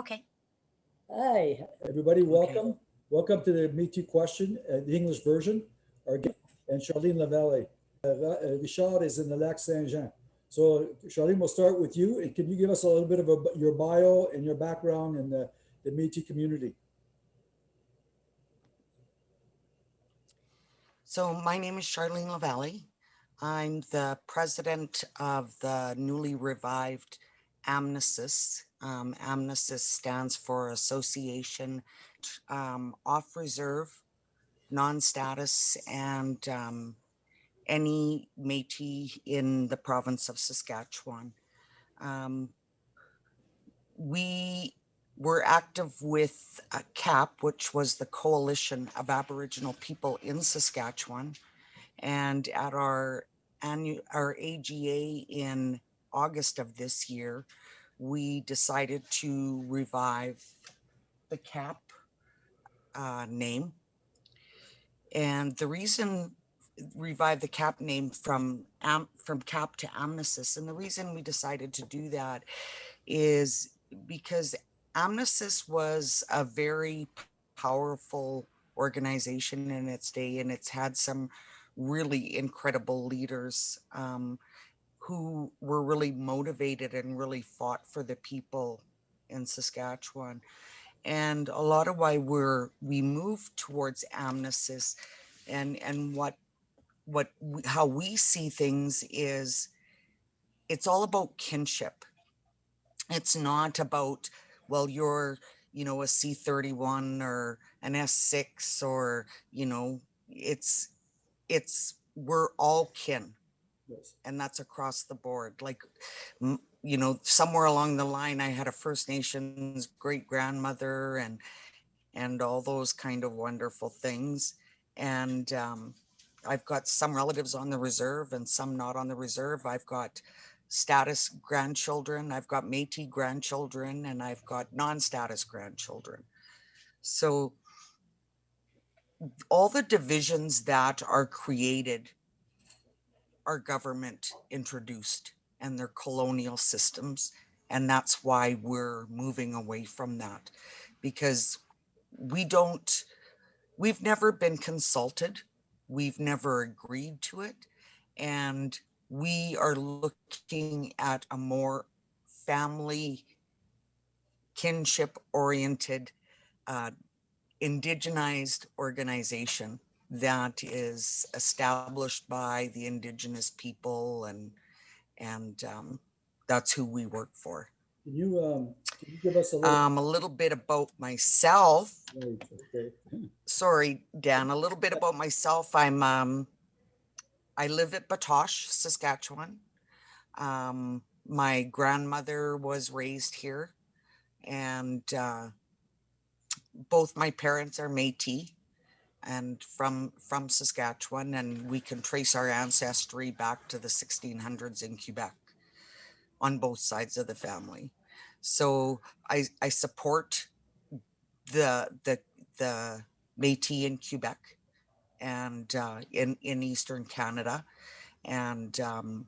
Okay. Hi, everybody, welcome. Welcome to the Métis question, uh, the English version. Our guest- And Charlene Lavalle. Uh, uh, Richard is in the Lac Saint-Jean. So Charlene, we'll start with you. And can you give us a little bit of a, your bio and your background in the, the Métis community? So my name is Charlene Lavalle. I'm the president of the newly revived AMNSIS. Um, stands for Association um, Off Reserve, Non-Status, and um, any Métis in the province of Saskatchewan. Um, we were active with uh, CAP, which was the Coalition of Aboriginal People in Saskatchewan. And at our annual, our AGA in August of this year, we decided to revive the CAP uh, name. And the reason revive the CAP name from from CAP to AMNSIS, and the reason we decided to do that is because AMNSIS was a very powerful organization in its day, and it's had some really incredible leaders um, who were really motivated and really fought for the people in Saskatchewan. And a lot of why we're we moved towards AMNSIS and and what what we, how we see things is it's all about kinship. It's not about well you're you know a C31 or an S6 or you know it's it's we're all kin And that's across the board. Like you know somewhere along the line i had a first nations great grandmother and and all those kind of wonderful things. And um, i've got some relatives on the reserve and some not on the reserve. I've got status grandchildren i've got metis grandchildren and i've got non-status grandchildren. So all the divisions that are created our government introduced and their colonial systems. And that's why we're moving away from that because we don't, we've never been consulted. We've never agreed to it. And we are looking at a more family kinship oriented, uh, indigenized organization that is established by the indigenous people and and um, that's who we work for. Can you, um, can you give us a little? Um, a little bit about myself. Right, okay. Sorry, Dan. A little bit about myself. I'm um, I live at Batoche, Saskatchewan. Um, my grandmother was raised here, and uh, both my parents are Métis and from from Saskatchewan, and we can trace our ancestry back to the 1600s in Quebec on both sides of the family. So I I support the the the Métis in Quebec and uh, in in Eastern Canada, and um,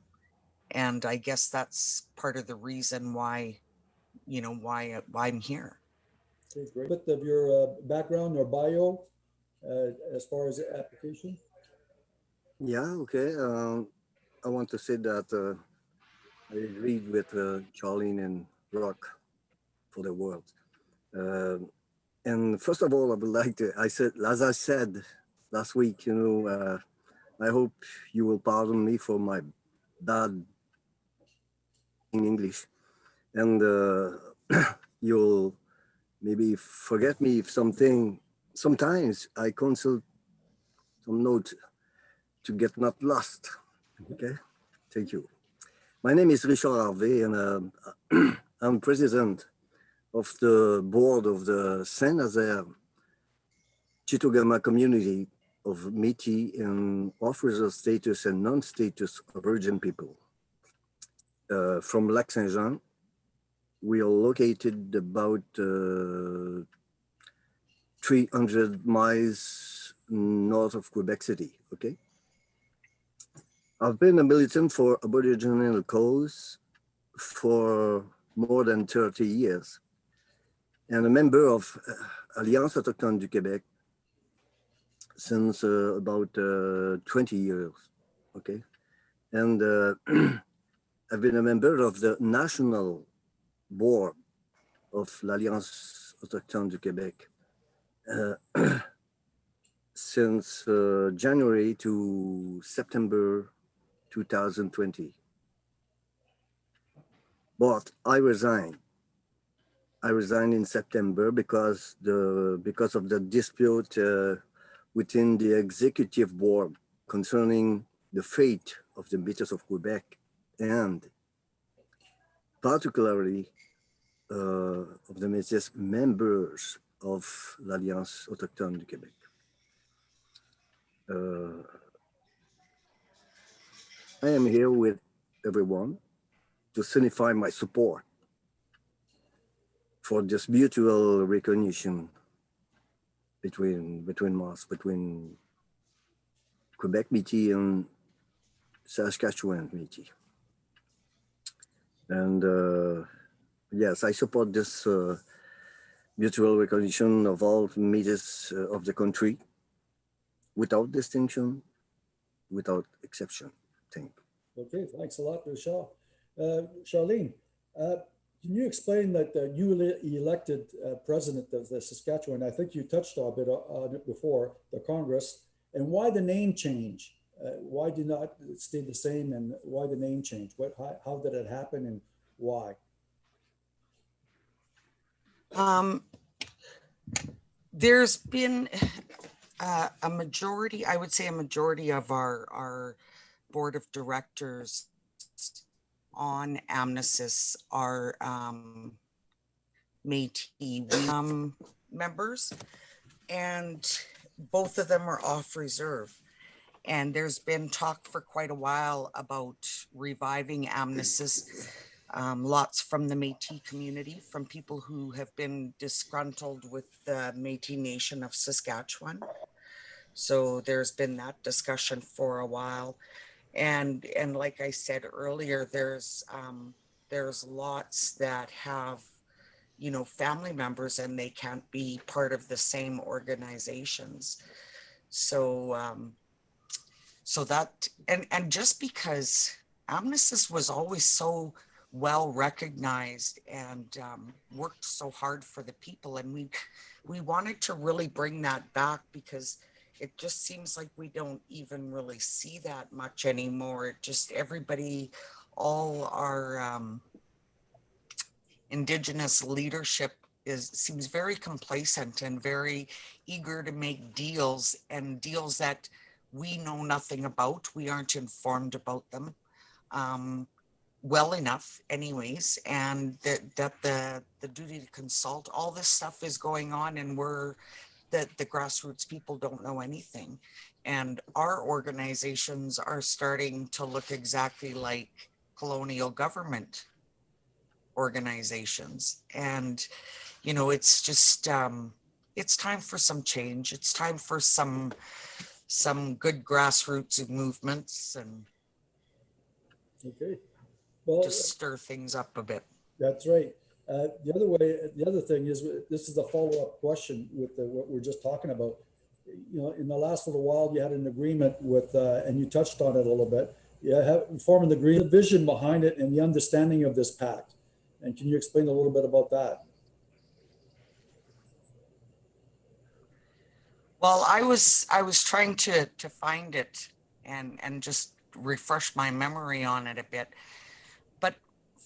and I guess that's part of the reason why you know why why I'm here. Okay, great. Bit of your uh, background or bio as far as the application? Yeah, okay. Um, I want to say that uh, I agreed with uh, Charlene and Rock for the world. Um and first of all, I would like to, I said, as I said last week, you know, uh, I hope you will pardon me for my bad in English. And uh, you'll maybe forget me if something, sometimes I consult some notes to get not lost. Okay, thank you. My name is Richard Harvey and uh, I'm president of the board of the Saint-Nazaire Chitogama community of Métis and offers a status and non-status Virgin people. Uh, from Lac Saint-Jean, we are located about uh, 300 miles north of Quebec City, okay? I've been a militant for Aboriginal cause for more than 30 years. and a member of uh, Alliance Autochtone du Québec since uh, about uh, 20 years. Okay. And uh, I've been a member of the national board of l'Alliance Autochtone du Québec since uh, January to September 2020. But I resigned. I resigned in September because the because of the dispute uh, within the executive board concerning the fate of the Métis of Quebec and particularly uh, of the Métis members of l'Alliance Autochtone du Québec. Uh, I am here with everyone to signify my support for this mutual recognition between between us, between Quebec Métis and Saskatchewan Métis. And uh, yes, I support this uh, mutual recognition of all Métis uh, of the country without distinction, without exception. Thank you. Okay, thanks a lot, Richard. Uh, Charlene, uh, can you explain that the newly elected uh, president of the Saskatchewan, I think you touched on bit on it before, the Congress, and why the name change? Uh, why did not stay the same and why the name change? What, how, how did it happen and why? Um, there's been uh, a majority, I would say a majority of our, our board of directors on AMNSIS are um, Métis um, members, and both of them are off reserve. And there's been talk for quite a while about reviving AMNSIS. Um, lots from the Métis community, from people who have been disgruntled with the Métis Nation of Saskatchewan. So there's been that discussion for a while and and like i said earlier there's um there's lots that have you know family members and they can't be part of the same organizations so um so that and and just because AMNSIS was always so well recognized and um, worked so hard for the people and we we wanted to really bring that back because it just seems like we don't even really see that much anymore. It just everybody, all our um, indigenous leadership is seems very complacent and very eager to make deals and deals that we know nothing about. We aren't informed about them um, well enough, anyways, and that that the the duty to consult, all this stuff is going on, and we're that the grassroots people don't know anything. And our organizations are starting to look exactly like colonial government organizations. And, you know, it's just, um, it's time for some change. It's time for some, some good grassroots movements and Okay. Well, just stir things up a bit. that's right. Uh, the other way, the other thing is, this is a follow-up question with the, what we're just talking about. You know, in the last little while, you had an agreement with, uh, and you touched on it a little bit. You have forming the green vision behind it and the understanding of this pact. And can you explain a little bit about that? Well, I was I was trying to to find it and and just refresh my memory on it a bit.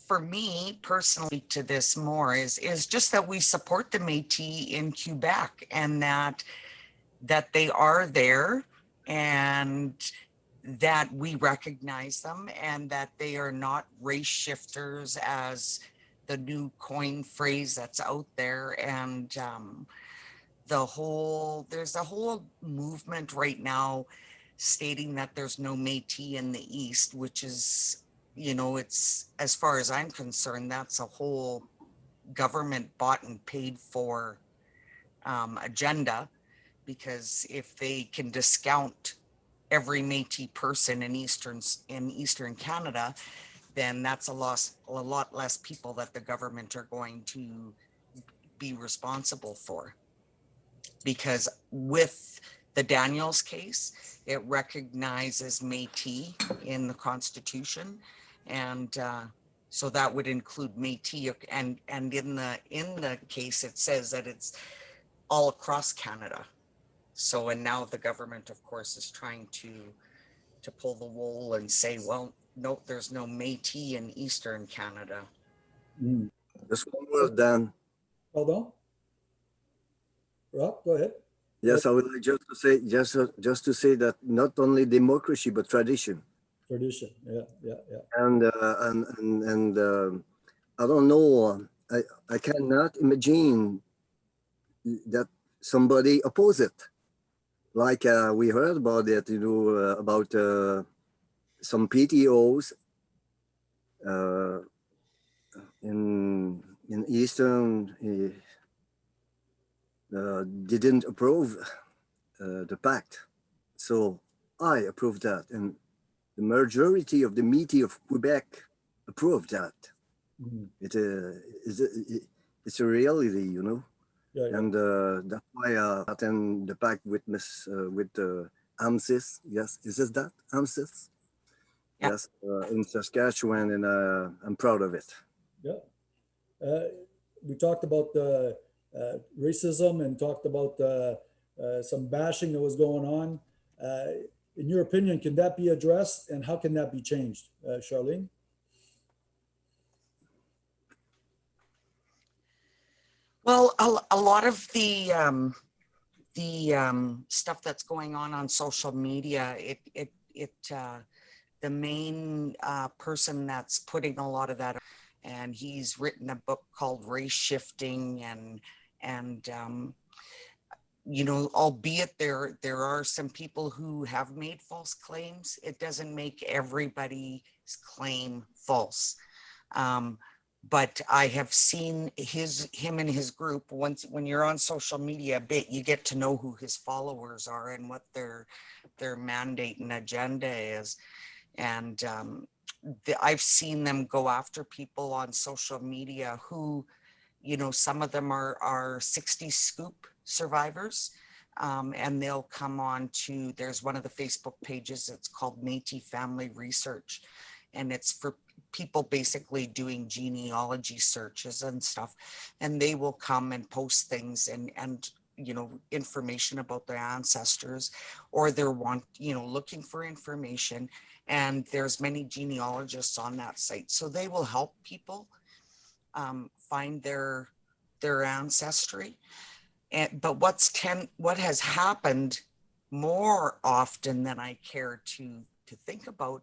For me personally to this more is is just that we support the Métis in Quebec and that that they are there and that we recognize them and that they are not race shifters as the new coin phrase that's out there. And um, the whole there's a whole movement right now stating that there's no Métis in the East, which is, you know, it's as far as I'm concerned, that's a whole government bought and paid for um, agenda. Because if they can discount every Métis person in Eastern in Eastern Canada, then that's a loss, a lot less people that the government are going to be responsible for. Because with the Daniels case, it recognizes Métis in the Constitution. And uh, so that would include Métis and, and in the, in the case, it says that it's all across Canada. So, and now the government, of course, is trying to, to pull the wool and say, well, no, there's no Métis in Eastern Canada. Mm. Just one word, Dan. Hold on. Rob, go ahead. Yes, I would like just to say, just, uh, just to say that not only democracy, but tradition. Tradition. Yeah, yeah, yeah. And, uh, and, and, and um I don't know, I, I cannot imagine that somebody oppose it. Like uh, we heard about it, you know, uh, about uh, some PTOs uh, in in Eastern uh, uh, didn't approve uh, the pact. So I approved that, and the majority of the meeting of Quebec approved that. Mhm. It, uh, is a- it's a reality, you know, Yeah, yeah. and uh, that's why uh, attend the pact with Miss uh, with uh, AMSIS. Yes, is this that AMSIS? Yeah. Yes, uh, in Saskatchewan, and uh, I'm proud of it. Yeah. Uh, we talked about uh, racism and talked about uh, uh, some bashing that was going on. In your opinion, can that be addressed and how can that be changed, uh, Charlene? Well, a, a lot of the um, the um, stuff that's going on on social media, it it it uh, the main uh, person that's putting a lot of that, and he's written a book called Race Shifting, and and um, you know, albeit there there are some people who have made false claims, it doesn't make everybody's claim false. Um, but I have seen his him and his group once when you're on social media a bit you get to know who his followers are and what their their mandate and agenda is and um, the, I've seen them go after people on social media who you know some of them are are 60 scoop survivors um, and they'll come on to there's one of the Facebook pages it's called Métis Family Research and it's for people basically doing genealogy searches and stuff and they will come and post things and and you know information about their ancestors or they're want you know looking for information and there's many genealogists on that site so they will help people um, find their their ancestry. And but what's ten what has happened more often than i care to to think about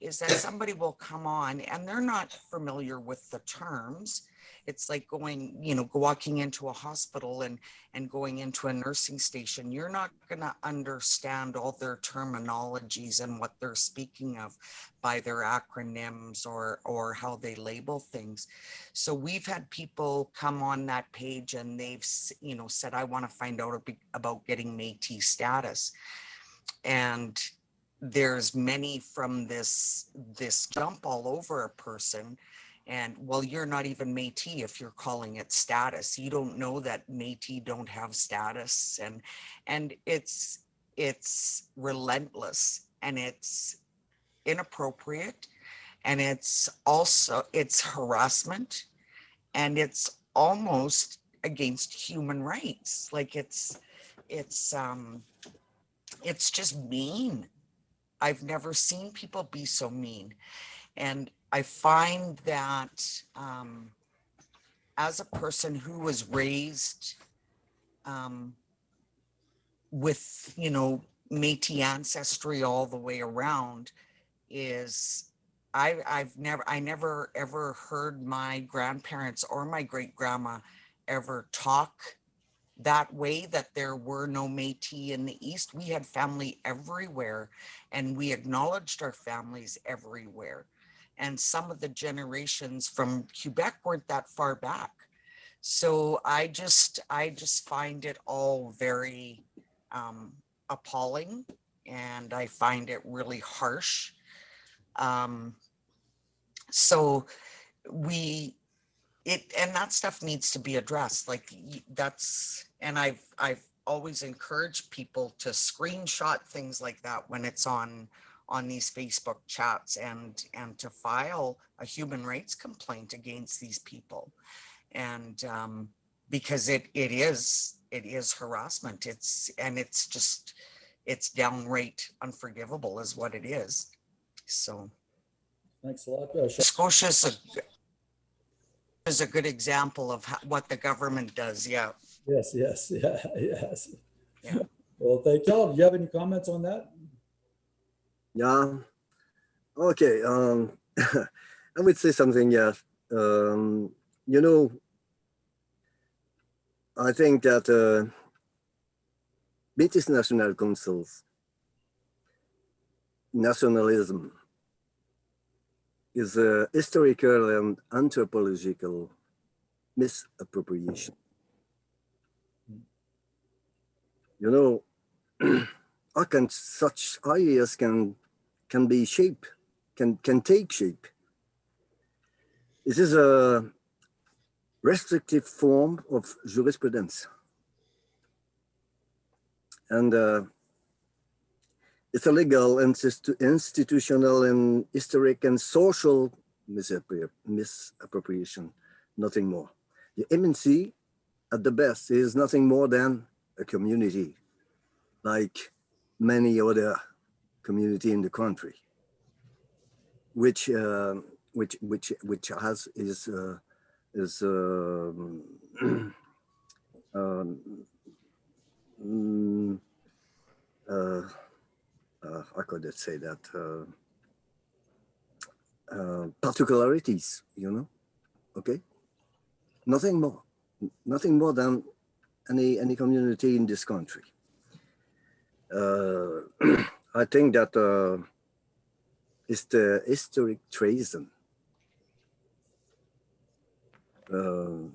is that somebody will come on and they're not familiar with the terms it's like going you know walking into a hospital and and going into a nursing station. You're not going to understand all their terminologies and what they're speaking of by their acronyms or or how they label things. So we've had people come on that page and they've you know said i want to find out about getting métis status. And there's many from this this jump all over a person and well you're not even métis if you're calling it status you don't know that métis don't have status and and it's it's relentless and it's inappropriate and it's also it's harassment and it's almost against human rights like it's it's um it's just mean I've never seen people be so mean. And I find that um, as a person who was raised um, with, you know, Métis ancestry all the way around, is I, I've never, I never ever heard my grandparents or my great grandma ever talk that way that there were no Métis in the East. We had family everywhere and we acknowledged our families everywhere. And some of the generations from Quebec weren't that far back. So I just, I just find it all very um, appalling and I find it really harsh. Um, so we, it, and that stuff needs to be addressed, like, that's, and I've, I've always encouraged people to screenshot things like that when it's on, on these Facebook chats and, and to file a human rights complaint against these people. And, um, because it, it is, it is harassment, it's, and it's just, it's downright unforgivable is what it is. So Thanks a lot. Uh, Char- Scotia's a, is a good example of how- what the government does, yeah. Yes, yes, yeah, yes. Yeah. Well, thank y'all. Do you have any comments on that? Yeah. Okay. Um, I would say something. Yeah. Um, you know, I think that uh, British National Council's nationalism is a historical and anthropological misappropriation. You know, how can such ideas can can be shape, can can take shape? This is a restrictive form of jurisprudence. And uh, it's a legal, and institutional, and historic and social misappropriation, nothing more. The MNC, at the best, is nothing more than a community, like many other community in the country, which uh, which which which has is uh, is um, um, mm, uh, uh, how could I say that uh, particularities, you know? Okay, nothing more, nothing more than any any community in this country. I think that uh, is the historic treason. Uh,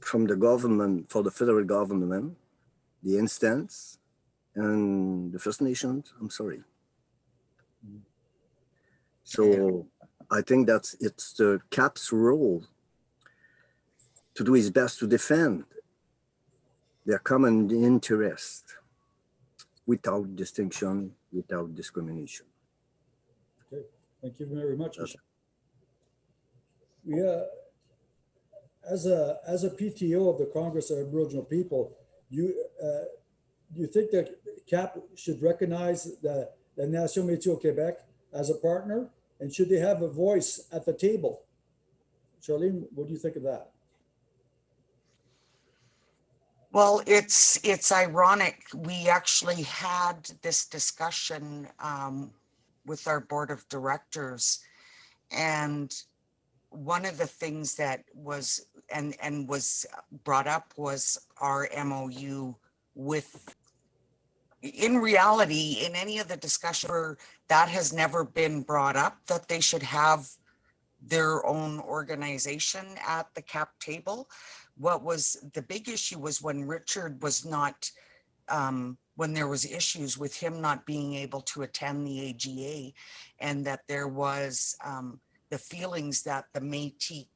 from the government, for the federal government, the instance, and the First Nations, I'm sorry. So I think that it's the CAP's role to do his best to defend their common interest without distinction, without discrimination. Okay, thank you very much. We, uh, as a, as a PTO of the Congress of Aboriginal People, you, uh, you think that CAP should recognize the, the Nation Métis au Québec as a partner? And should they have a voice at the table? Charlene, what do you think of that? Well, it's, it's ironic. We actually had this discussion um, with our board of directors. And one of the things that was, and, and was brought up was our MOU with, in reality, in any of the discussion, that has never been brought up, that they should have their own organization at the cap table what was the big issue was when Richard was not, um, when there was issues with him not being able to attend the AGA and that there was um, the feelings that the Métis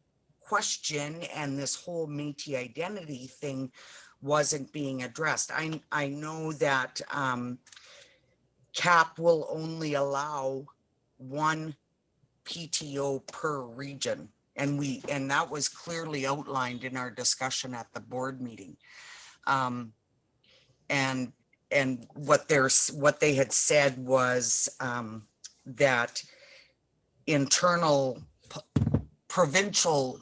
question and this whole Métis identity thing wasn't being addressed. I, I know that um, CAP will only allow one PTO per region. And we, and that was clearly outlined in our discussion at the board meeting. Um, and, and what there's, what they had said was, um, that internal provincial,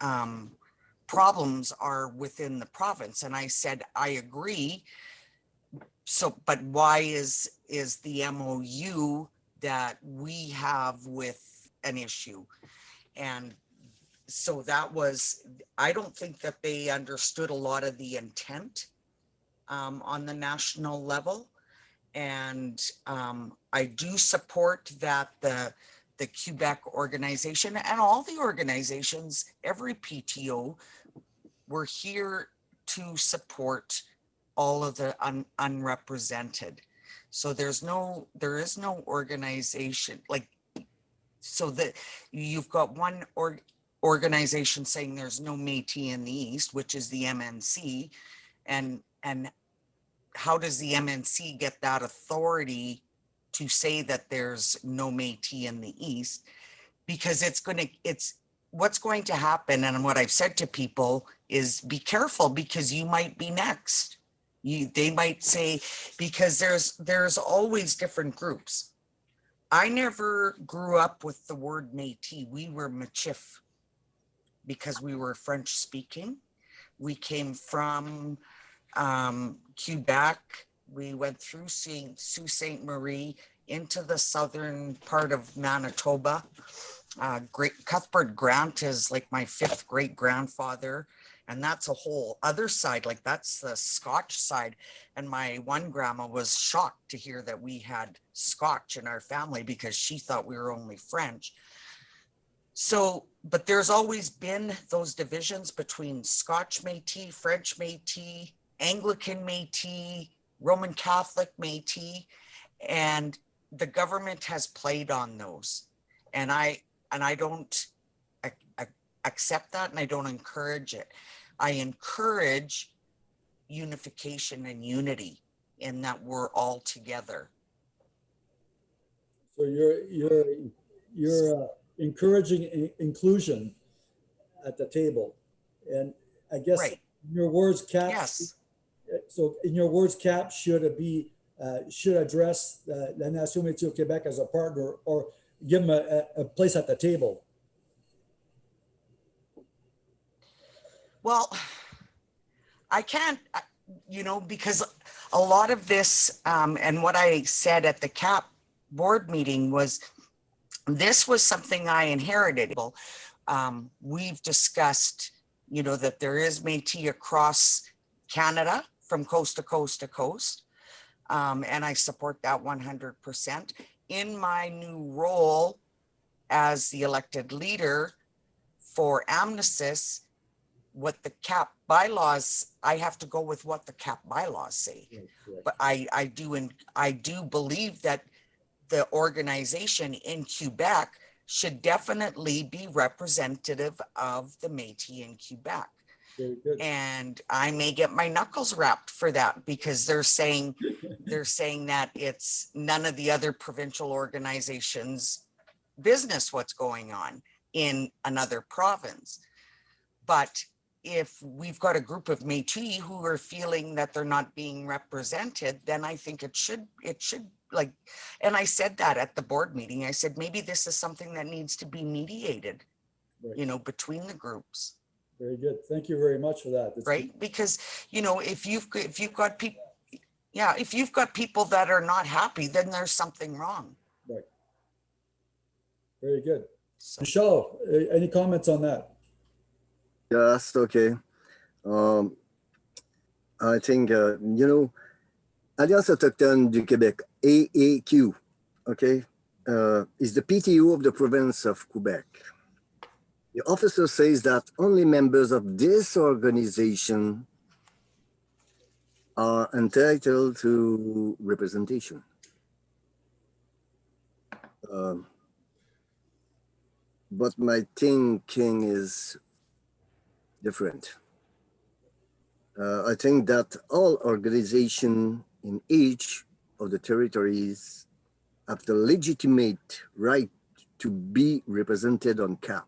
um, problems are within the province. And I said, I agree. So, but why is, is the MOU that we have with an issue? And so that was, I don't think that they understood a lot of the intent um, on the national level. And um, I do support that the, the Quebec organization and all the organizations, every PTO, we're here to support all of the un, unrepresented. So there's no, there is no organization like, so that you've got one or organization saying there's no Métis in the East, which is the MNC. And, and how does the MNC get that authority to say that there's no Métis in the East? Because it's gonna, it's, what's going to happen, and what I've said to people is be careful because you might be next. You, they might say, because there's, there's always different groups. I never grew up with the word Métis. We were Michif because we were French speaking. We came from um, Quebec. We went through Saint, Sault Ste. Marie into the southern part of Manitoba. Uh, great Cuthbert Grant is like my fifth great grandfather. And that's a whole other side, like that's the Scotch side. And my one grandma was shocked to hear that we had Scotch in our family because she thought we were only French. So, but there's always been those divisions between Scotch Métis, French Métis, Anglican Métis, Roman Catholic Métis, and the government has played on those. And I, and I don't ac- ac- accept that and I don't encourage it. I encourage unification and unity in that we're all together. So you're, you're, you're uh, encouraging inclusion at the table. And I guess Right. in your words, Cap. Yes, So in your words, CAP should it be, uh, should address uh, La Nation Métis au Québec as a partner or give them a, a- a place at the table. well, I can't, you know, because a lot of this, um, and what I said at the CAP board meeting was, this was something I inherited. Um, we've discussed, you know, that there is Métis across Canada from coast to coast to coast. Um, and I support that one hundred percent. In my new role as the elected leader for AMNSIS, what the CAP bylaws, I have to go with what the CAP bylaws say. But I, I do, and I do believe that the organization in Quebec should definitely be representative of the Métis in Quebec. And I may get my knuckles wrapped for that because they're saying, they're saying that it's none of the other provincial organizations' business what's going on in another province. But if we've got a group of Métis who are feeling that they're not being represented, then I think it should, it should like, and I said that at the board meeting. I said, maybe this is something that needs to be mediated, Right. you know, between the groups. Very good. Thank you very much for that. That's- right? Because, you know, if you've, g- if you've got people, yeah, if you've got people that are not happy, then there's something wrong. Right. Very good. So, Michelle, a- any comments on that? Yes, okay. Um, I think, uh, you know, Alliance Autochtone du Québec, AAQ, okay, uh, is the PTO of the province of Quebec. The officer says that only members of this organization are entitled to representation. Um, but my thinking is different. Uh, I think that all organizations in each of the territories have the legitimate right to be represented on CAP.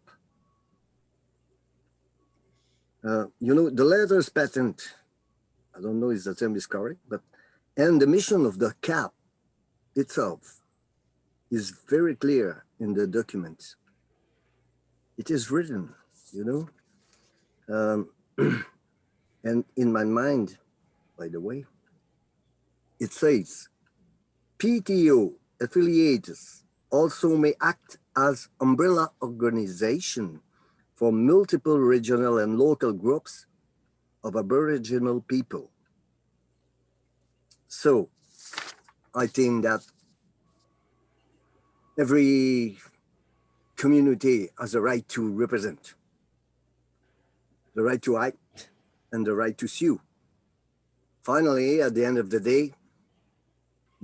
Uh, you know, the letters patent, I don't know if the term is correct, but, and the mission of the CAP itself is very clear in the documents. It is written, you know, um, and in my mind, by the way, it says PTO affiliates also may act as umbrella organization for multiple regional and local groups of Aboriginal people. So I think that every community has a right to represent the right to act and the right to sue. Finally, at the end of the day,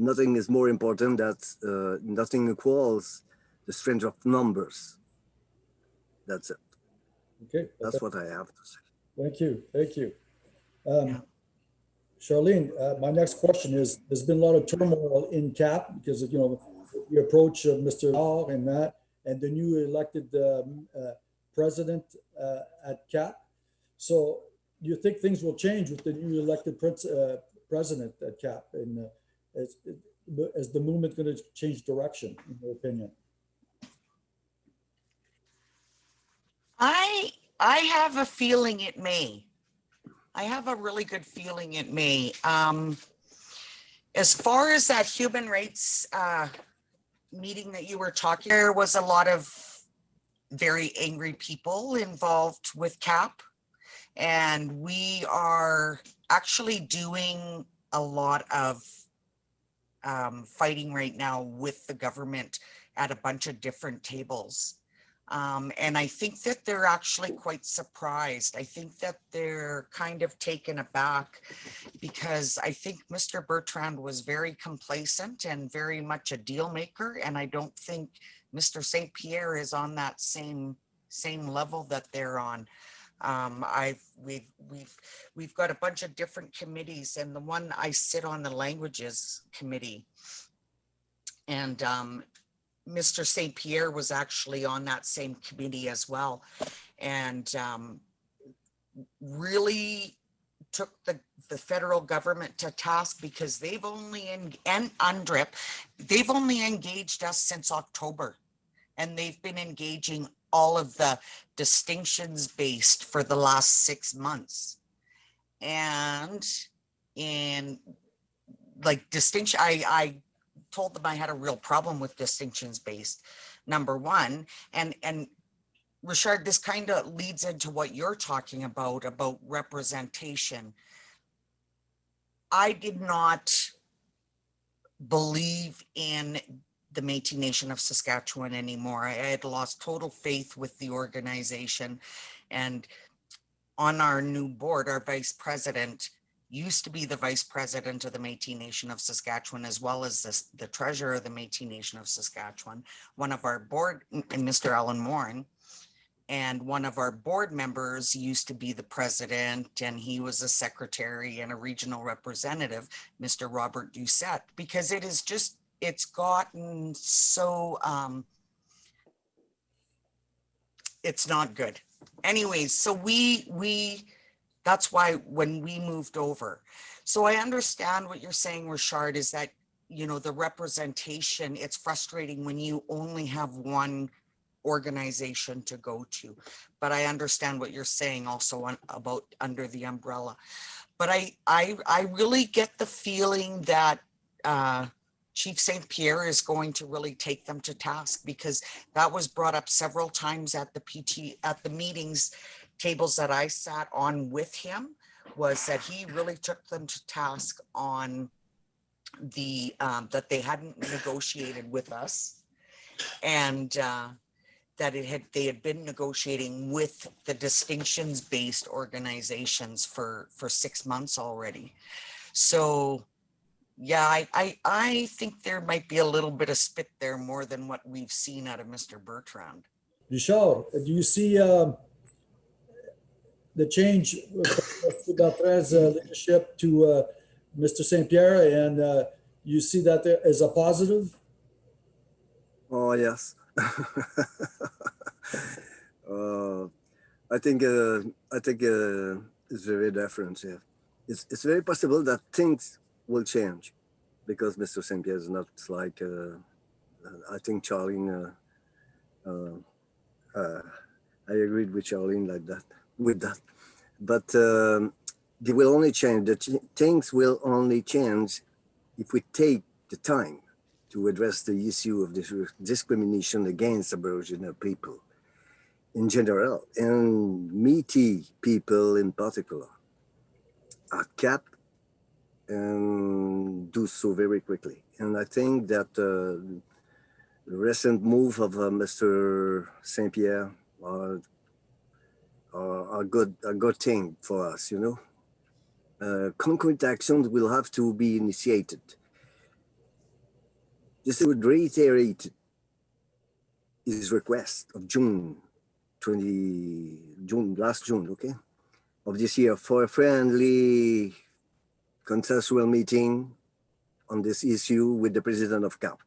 nothing is more important that uh, nothing equals the strength of numbers. That's it. Okay. That's what I have to say. Thank you, thank you. Yeah. Um, Charlene, uh, my next question is, there's been a lot of turmoil in CAP because of, you know, the approach of Mr. Hall and that, and the new elected um, uh, president uh, at CAP. So do you think things will change with the new elected prince, uh, president at CAP? And uh, is, the movement going to change direction, in your opinion? I I have a feeling it may. I have a really good feeling it may. Um, as far as that human rights uh, meeting that you were talking, there was a lot of very angry people involved with CAP. And we are actually doing a lot of um, fighting right now with the government at a bunch of different tables. Um, and I think that they're actually quite surprised. I think that they're kind of taken aback because I think Mr. Bertrand was very complacent and very much a deal maker. And I don't think Mr. St. Pierre is on that same same level that they're on. Um, I've we've we've we've got a bunch of different committees, and the one I sit on the languages committee. And um, Mr. St. Pierre was actually on that same committee as well. And um, really took the, the federal government to task because they've only, en- and UNDRIP, they've only engaged us since October. And they've been engaging all of the distinctions based for the last six months. And in like distinction, I, I told them I had a real problem with distinctions based, number one. And, and Richard, this kind of leads into what you're talking about, about representation. I did not believe in the Métis Nation of Saskatchewan anymore. I had lost total faith with the organization. And on our new board, our vice president used to be the vice president of the Métis Nation of Saskatchewan, as well as the, the treasurer of the Métis Nation of Saskatchewan. One of our board, Mr. Alan Morin, and one of our board members used to be the president, and he was a secretary and a regional representative, Mr. Robert Doucette, because it is just, it's gotten so, um, it's not good. Anyways, so we, we, that's why when we moved over. So I understand what you're saying, Richard, is that, you know, the representation, it's frustrating when you only have one organization to go to. But I understand what you're saying also on, about under the umbrella. But I, I, I really get the feeling that uh, Chief St. Pierre is going to really take them to task because that was brought up several times at the PT, at the meetings tables that I sat on with him was that he really took them to task on the, um, that they hadn't negotiated with us. And, uh, that it had, they had been negotiating with the distinctions based organizations for, for six months already. So, yeah, I, I, I think there might be a little bit of spit there more than what we've seen out of Mr. Bertrand. Richard, do you see um, the change with Bertrand's uh, leadership to uh, Mr. St. Pierre and uh, you see that there as a positive? Oh, yes. uh, I think uh, I think uh, it's very different. Yeah. It's it's very possible that things will change because Mr. St. Pierre is not like uh, I think Charlene. Uh, uh, uh, I agreed with Charlene like that with that, but um, they will only change. The things will only change if we take the time to address the issue of this discrimination against Aboriginal people in general and Métis people in particular are capped and do so very quickly. And I think that uh, the recent move of uh, Mr. St. Pierre are, are a good a good thing for us, you know. Uh, concrete actions will have to be initiated this would reiterate his request of June 20 June, last June, okay, of this year for a friendly consensual meeting on this issue with the president of CAP,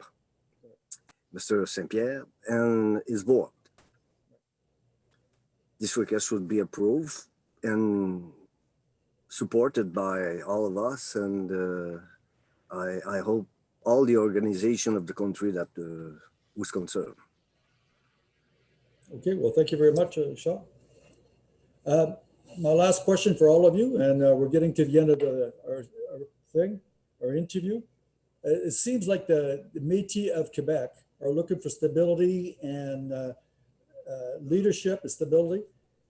Mr. St. Pierre, and his board. This request would be approved and supported by all of us. And uh, I, I hope all the organization of the country that uh, was concerned. Okay, well, thank you very much, uh, Shaw. Uh, My last question for all of you, and uh, we're getting to the end of the, our, our thing, our interview. Uh, It seems like the the Métis of Quebec are looking for stability and uh, uh, leadership and stability.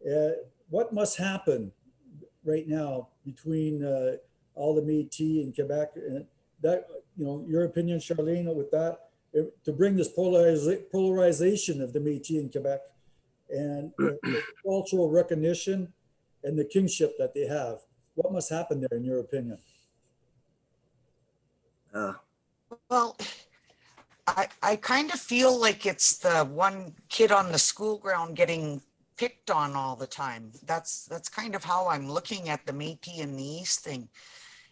Uh, What must happen right now between uh, all the Métis in Quebec? and That, you know, your opinion, Charlene, with that, to bring this polariza- polarization of the Métis in Quebec and cultural recognition and the kingship that they have. What must happen there, in your opinion? Uh, Well, I, I kind of feel like it's the one kid on the school ground getting picked on all the time. That's, that's kind of how I'm looking at the Métis in the East thing.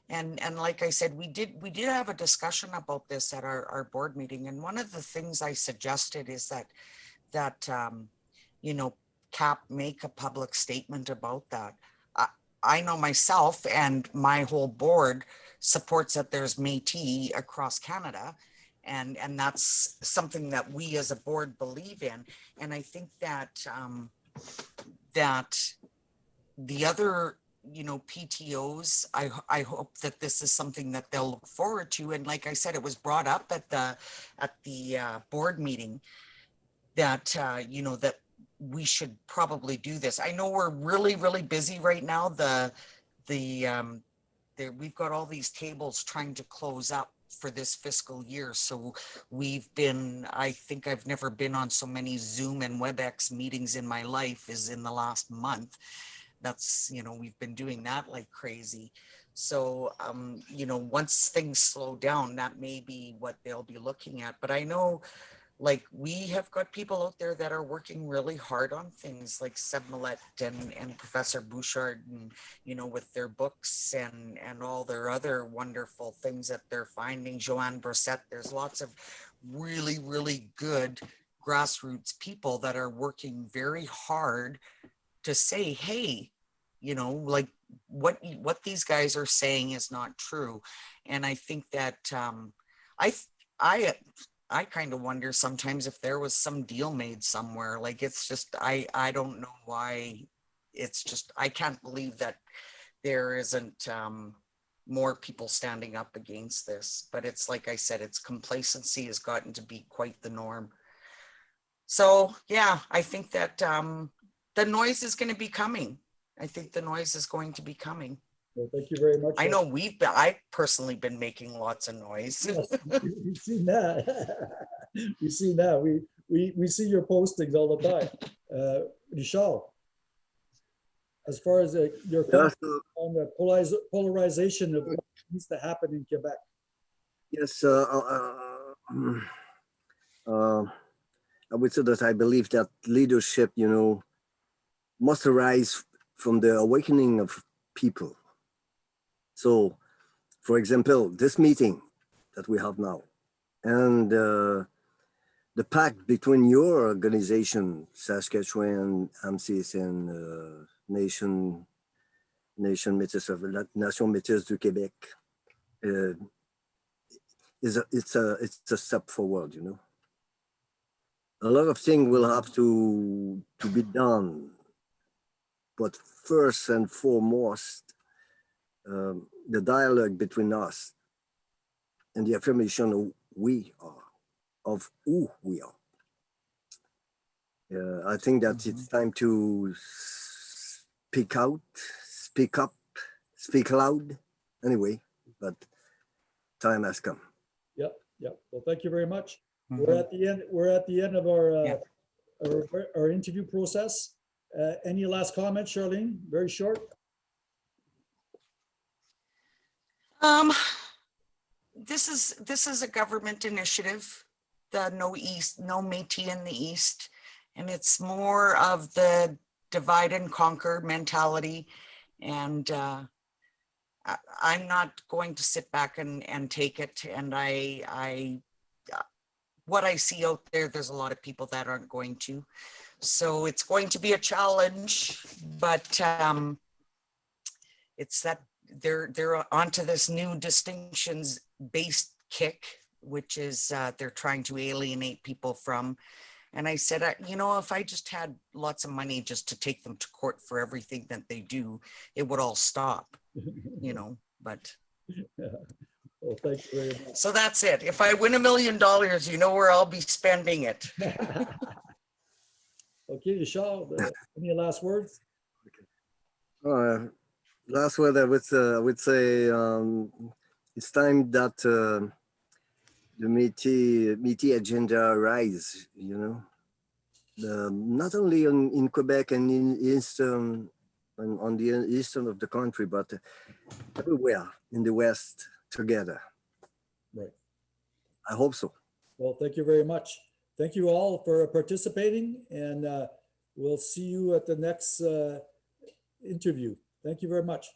And, and like I said, we did, we did have a discussion about this at our, our board meeting. And one of the things I suggested is that, that, um, you know, CAP make a public statement about that. I, I know myself and my whole board supports that there's Métis across Canada. And, and that's something that we as a board believe in. And I think that, um, that the other, you know, PTOs, i i hope that this is something that they'll look forward to. And like I said, it was brought up at the, at the, uh, board meeting that, uh, you know, that we should probably do this. I know we're really, really busy right now. The, the, um, there, we've got all these tables trying to close up for this fiscal year. So we've been, I think I've never been on so many Zoom and WebEx meetings in my life is in the last month. That's, you know, we've been doing that like crazy. So, um, you know, once things slow down, that may be what they'll be looking at. But I know like we have got people out there that are working really hard on things like Seb Malette and, and Professor Bouchard and, you know, with their books and, and all their other wonderful things that they're finding. Joanne Brissette, there's lots of really, really good grassroots people that are working very hard to say, hey, you know, like what, what these guys are saying is not true. And I think that, um, I, I I kind of wonder sometimes if there was some deal made somewhere. Like it's just I I don't know why. It's just I can't believe that there isn't um, more people standing up against this. But it's like I said, it's complacency has gotten to be quite the norm. So yeah, I think that um, the noise is going to be coming. I think the noise is going to be coming. Well, thank you very much. I know we've been, I've personally been making lots of noise. Yes, we- We've seen that. We've seen that. We, we, we see your postings all the time. Uh, Richard, as far as uh, your yeah, comment on the polariz- polarization of what needs to happen in Quebec. yes, uh, uh, um, uh, I would say that I believe that leadership, you know, must arise from the awakening of people. So, for example, this meeting that we have now and uh, the pact between your organization, Saskatchewan, AMNSIS, and uh, Nation, Nation Métis of Nation Métis du Québec, uh, is a, it's a it's a step forward. You know, a lot of things will have to to be done, but first and foremost, um, the dialogue between us and the affirmation of we are, of who we are. Uh, I think that it's time to speak out, speak up, speak loud. Anyway, but time has come. Yep, yep. Well, thank you very much. Mhm. We're at the end, we're at the end of our, uh, Yeah. our, our interview process. Uh, Any last comments, Charlene? Very short? Um, this is, this is a government initiative, the No East, No Métis in the East. And it's more of the divide and conquer mentality. And uh, I, I'm not going to sit back and, and take it. And I, I, what I see out there, there's a lot of people that aren't going to. So it's going to be a challenge, but um, it's that they're they're onto this new distinctions based kick, which is uh, they're trying to alienate people from. And I said, I, you know, if I just had lots of money just to take them to court for everything that they do, it would all stop, you know. But Well, thank you very much. so that's it. If I win a million dollars, you know where I'll be spending it. Okay, Charles, uh, any last words? Uh, last word I would, uh, I would say um, it's time that uh, the Métis, Métis agenda rise, you know, the, not only in, in Quebec and in eastern, on, on the eastern of the country, but everywhere in the West together. Right. I hope so. Well, thank you very much. Thank you all for participating and uh, we'll see you at the next uh, interview. Thank you very much.